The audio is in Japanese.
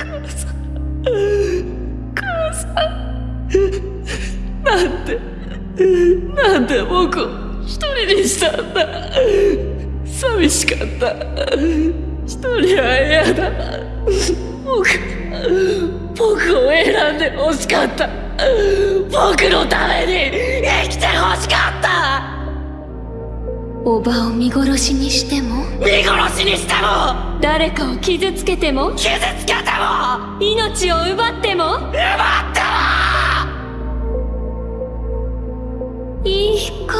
母さん。母さん。なんでなんで僕を一人にしたんだ。寂しかった。一人は嫌だ。僕僕を選んで欲しかった。僕のためにおばを見殺しにしても？見殺しにしても！誰かを傷つけても？傷つけても！命を奪っても？奪っても！いい子